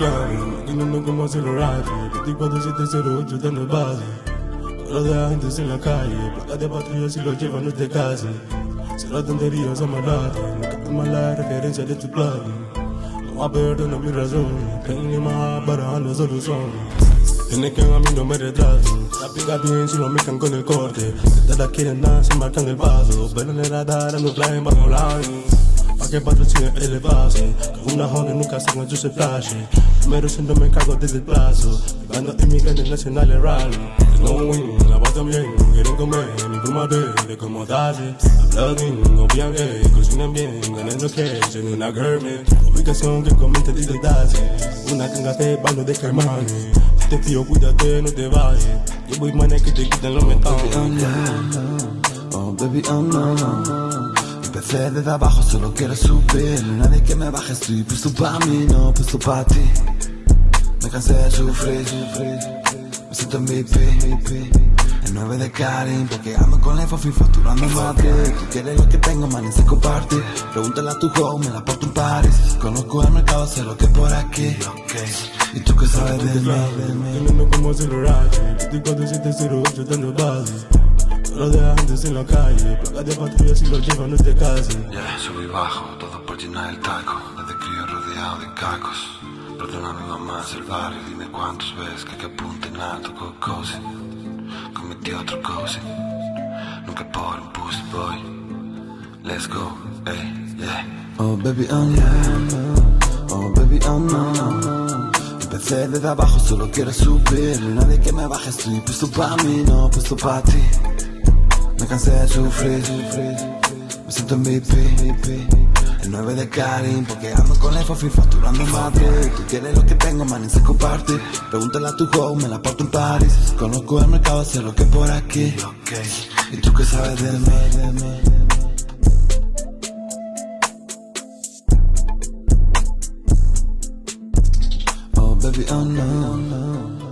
Imaginando cómo hacerlo rápido 24-708 dando base Todos de agentes en la calle Placas de patrulla si lo llevan no te casi Será tontería maldad Nunca tomas la referencia de tu plan No va a perder mi razón ni más la solución Tienes que a mí no me retraso La pica bien si lo mezclan con el corte Te la quieren dar se marcan el paso Pero el radar ando flying bajo line Takie patrocinie elewacji Główna chory nuka, sygnał duszy flashi Meruszyn do Chicago, dyzy plażu Bando imigranty, nationale rally Going in, la bata bien, quieren comer Mi pluma de comodaje Blogging, no bien gay, cocinan bien Ganando cash en una gourmet Ubicación que comiste desde Dacia Una ganga de bando de Carmani Te pido cuídate, no te vayas Yo voy manes que te quitan los mentales Baby, I'm not, oh, baby, I'm not. Empecé desde abajo, solo quiero subir. Nadie que me baje, estoy puesto pa' mí, no puesto pa' ti. Me cansé de sufrir, me siento MVP El 9 de Karim, porque ando con la FOFI facturando en Madrid. Tú quieres lo que tengo, man, ese compartir. Pregúntale a tu home, me la porto en París. Conozco el mercado, sé lo que es por aquí. ¿Y tú qué sabes de mí? Teniendo como hacerlo rápido 24-708 dando base Todos de agentes en la calle Placas de patrulla si lo llevan no te casi Yeah, sub y bajo, todo por llenar el taco. Desde crío rodeado de cacos. Perdona a mi mamá es el barrio. Dime cuántos ves que que apunten alto con cosi Cometí otro cosi. Nunca por un pussy boy. Let's go, ey, yeah. Oh baby, oh yeah. Oh baby, oh no. Empecé desde abajo, solo quiero subir. Nadie que me baje, estoy puesto pa' mí, no puesto pa' ti me cansé de sufrir, me siento en VIP. El 9 de Karim, porque ando con el Fofi facturando madre. Tú quieres lo que tengo, man, y sé compartir. Pregúntale a tu home, me la parto en París. Conozco el mercado, sé lo que es por aquí. ¿Y tú qué sabes de mí? Oh, baby, oh no.